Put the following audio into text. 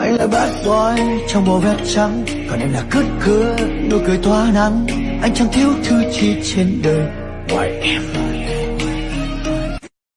anh là bad boy trong bộ vest trắng. Còn em là cứt cưa, nụ cười tỏa nắng. Anh chẳng thiếu thứ chi trên đời. Ngoài em